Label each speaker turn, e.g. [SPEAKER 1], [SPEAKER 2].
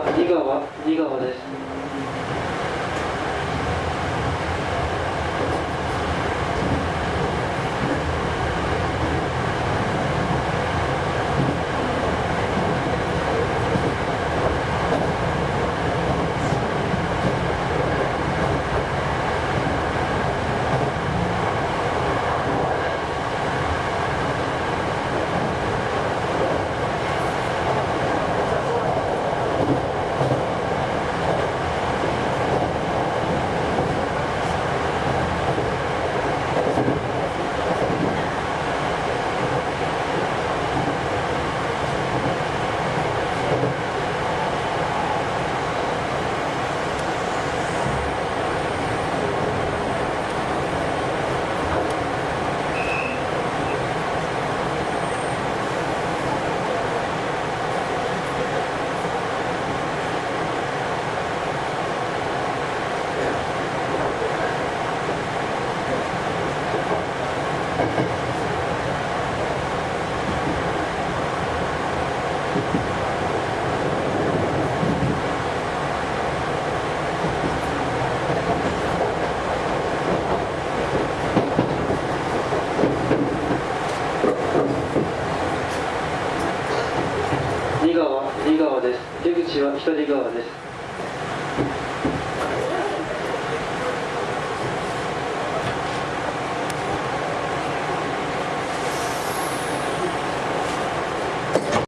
[SPEAKER 1] 川、顔、川です。出口は左側です。